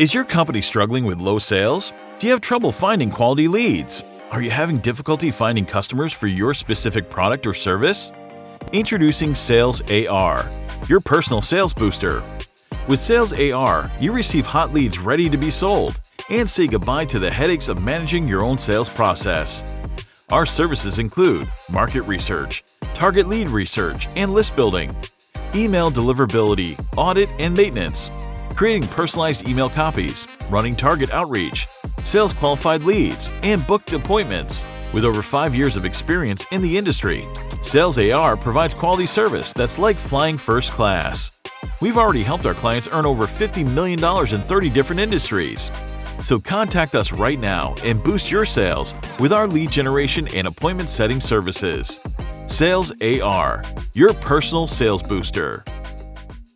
Is your company struggling with low sales? Do you have trouble finding quality leads? Are you having difficulty finding customers for your specific product or service? Introducing Sales AR, your personal sales booster. With Sales AR, you receive hot leads ready to be sold and say goodbye to the headaches of managing your own sales process. Our services include market research, target lead research and list building, email deliverability, audit and maintenance, creating personalized email copies, running target outreach, sales qualified leads, and booked appointments. With over five years of experience in the industry, Sales AR provides quality service that's like flying first class. We've already helped our clients earn over $50 million in 30 different industries. So contact us right now and boost your sales with our lead generation and appointment setting services. Sales AR, your personal sales booster.